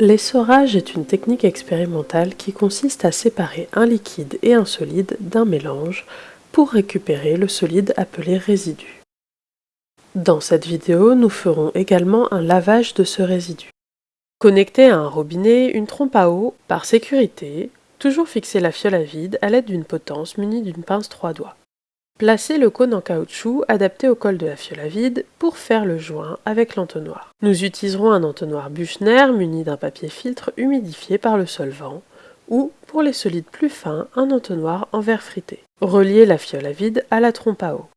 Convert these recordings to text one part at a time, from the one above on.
L'essorage est une technique expérimentale qui consiste à séparer un liquide et un solide d'un mélange pour récupérer le solide appelé résidu. Dans cette vidéo, nous ferons également un lavage de ce résidu. Connectez à un robinet une trompe à eau, par sécurité, toujours fixer la fiole à vide à l'aide d'une potence munie d'une pince trois doigts. Placez le cône en caoutchouc adapté au col de la fiole à vide pour faire le joint avec l'entonnoir. Nous utiliserons un entonnoir Buchner muni d'un papier filtre humidifié par le solvant ou, pour les solides plus fins, un entonnoir en verre frité. Reliez la fiole à vide à la trompe à eau.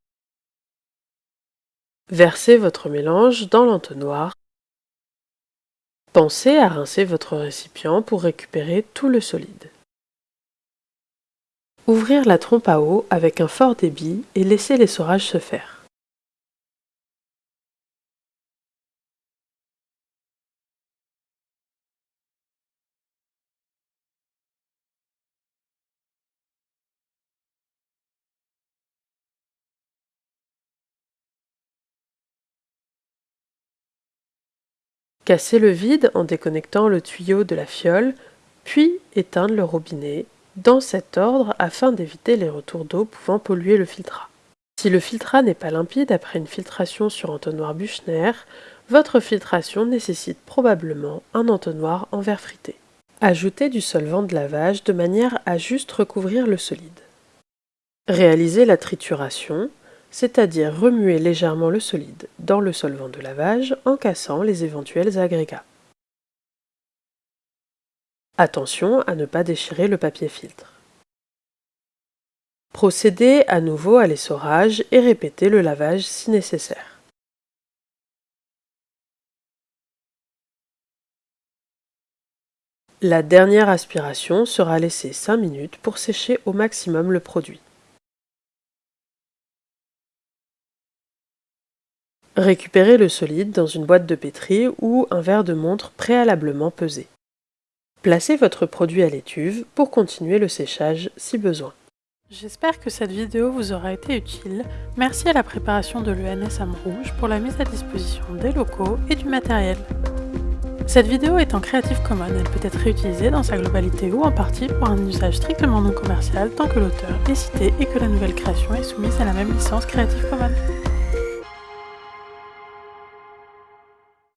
Versez votre mélange dans l'entonnoir. Pensez à rincer votre récipient pour récupérer tout le solide. Ouvrir la trompe à eau avec un fort débit et laisser l'essorage se faire. Cassez le vide en déconnectant le tuyau de la fiole, puis éteindre le robinet dans cet ordre afin d'éviter les retours d'eau pouvant polluer le filtrat. Si le filtrat n'est pas limpide après une filtration sur entonnoir Buchner, votre filtration nécessite probablement un entonnoir en verre frité. Ajoutez du solvant de lavage de manière à juste recouvrir le solide. Réalisez la trituration, c'est-à-dire remuer légèrement le solide dans le solvant de lavage en cassant les éventuels agrégats. Attention à ne pas déchirer le papier filtre. Procédez à nouveau à l'essorage et répétez le lavage si nécessaire. La dernière aspiration sera laissée 5 minutes pour sécher au maximum le produit. Récupérez le solide dans une boîte de pétri ou un verre de montre préalablement pesé. Placez votre produit à l'étuve pour continuer le séchage si besoin. J'espère que cette vidéo vous aura été utile. Merci à la préparation de l'ENS Rouge pour la mise à disposition des locaux et du matériel. Cette vidéo est en Creative Commons, elle peut être réutilisée dans sa globalité ou en partie pour un usage strictement non commercial tant que l'auteur est cité et que la nouvelle création est soumise à la même licence Creative Commons.